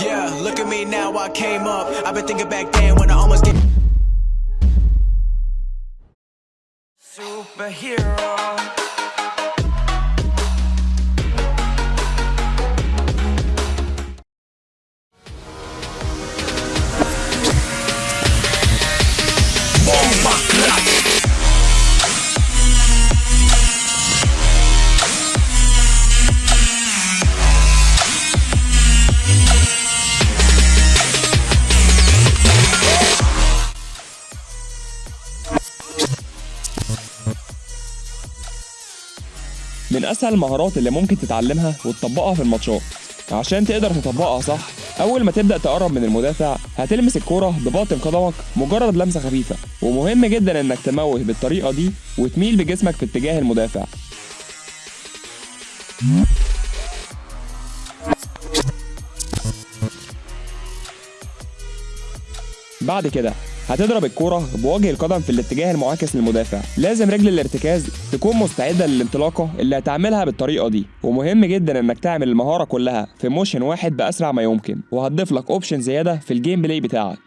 Yeah, look at me now, I came up. I've been thinking back then when I almost get. Superhero. من أسهل المهارات اللي ممكن تتعلمها وتطبقها في الماتشات. عشان تقدر تطبقها صح أول ما تبدأ تقرب من المدافع هتلمس الكرة بباطن قدمك مجرد لمسة خفيفة. ومهم جدا إنك تموه بالطريقة دي وتميل بجسمك في اتجاه المدافع. بعد كده هتضرب الكرة بوجه القدم في الاتجاه المعاكس للمدافع. لازم رجل الارتكاز تكون مستعدة للانطلاقة اللي هتعملها بالطريقة دي. ومهم جدا إنك تعمل المهارة كلها في motion واحد بأسرع ما يمكن. وهتضيف لك option زيادة في ال gameplay بتاعك.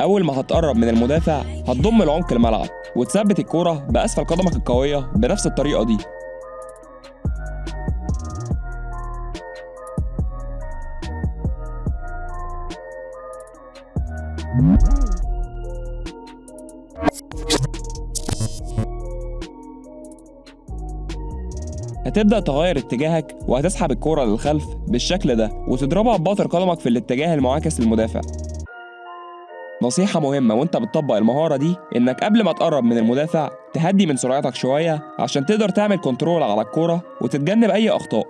أول ما هتقرب من المدافع هتضم لعمق الملعب وتثبت الكرة بأسفل قدمك القوية بنفس الطريقة دي. هتبدأ تغير اتجاهك وهتسحب الكرة للخلف بالشكل ده وتضربها بباطن قدمك في الاتجاه المعاكس للمدافع. نصيحة مهمة وانت بتطبق المهارة دي انك قبل ما تقرب من المدافع تهدي من سرعتك شوية عشان تقدر تعمل كنترول على الكورة وتتجنب أي أخطاء.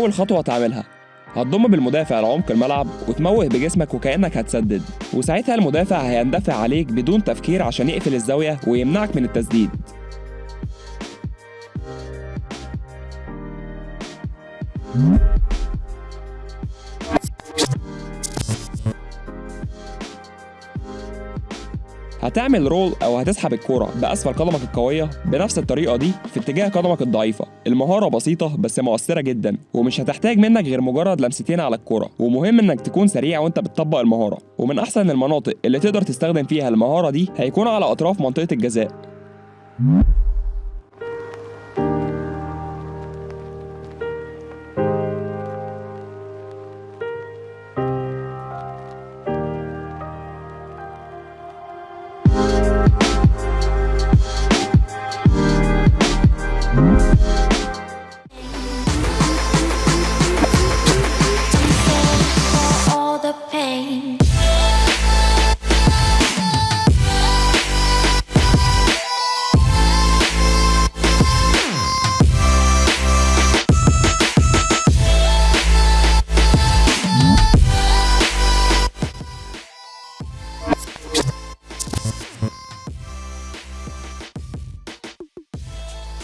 أول خطوة تعملها. هتضم بالمدافع لعمق الملعب وتموه بجسمك وكأنك هتسدد. وساعتها المدافع هيندفع عليك بدون تفكير عشان يقفل الزاوية ويمنعك من التسديد. هتعمل رول أو هتسحب الكرة بأسفل قدمك القوية بنفس الطريقة دي في اتجاه قدمك الضعيفة. المهارة بسيطة بس مؤثرة جدا ومش هتحتاج منك غير مجرد لمستين على الكرة ومهم إنك تكون سريع وأنت بتطبق المهارة. ومن أحسن المناطق اللي تقدر تستخدم فيها المهارة دي هيكون على أطراف منطقة الجزاء.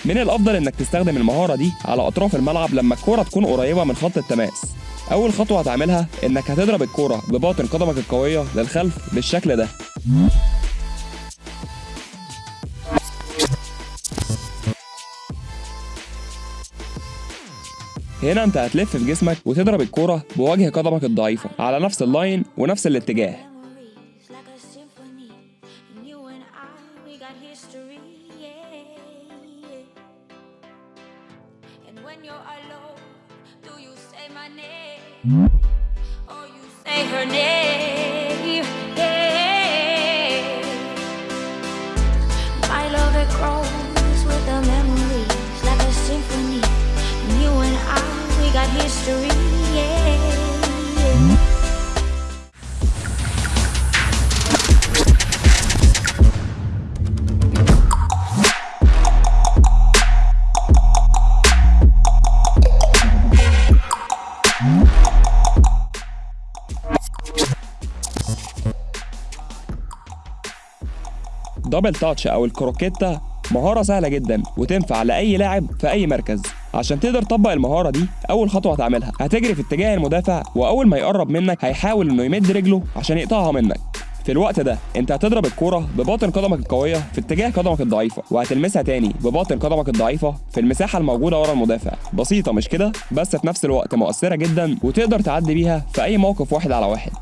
من الأفضل إنك تستخدم المهارة دي على أطراف الملعب لما الكورة تكون قريبة من خط التماس. أول خطوة هتعملها إنك هتضرب الكورة بباطن قدمك القوية للخلف بالشكل ده. هنا أنت هتلف في جسمك وتضرب الكورة بوجه قدمك الضعيفة على نفس اللاين ونفس الاتجاه. When you're alone, do you say my name? Or you say her name? My love, it grows with the memories like a symphony. You and I, we got history, دبل تاتش أو الكروكيتا مهارة سهلة جدا وتنفع لأي لاعب في أي مركز. عشان تقدر تطبق المهارة دي أول خطوة هتعملها. هتجري في اتجاه المدافع وأول ما يقرب منك هيحاول إنه يمد رجله عشان يقطعها منك. في الوقت ده أنت هتضرب الكرة بباطن قدمك القوية في اتجاه قدمك الضعيفة وهتلمسها تاني بباطن قدمك الضعيفة في المساحة الموجودة ورا المدافع. بسيطة مش كده؟ بس في نفس الوقت مؤثرة جدا وتقدر تعدي بيها في أي موقف واحد على واحد.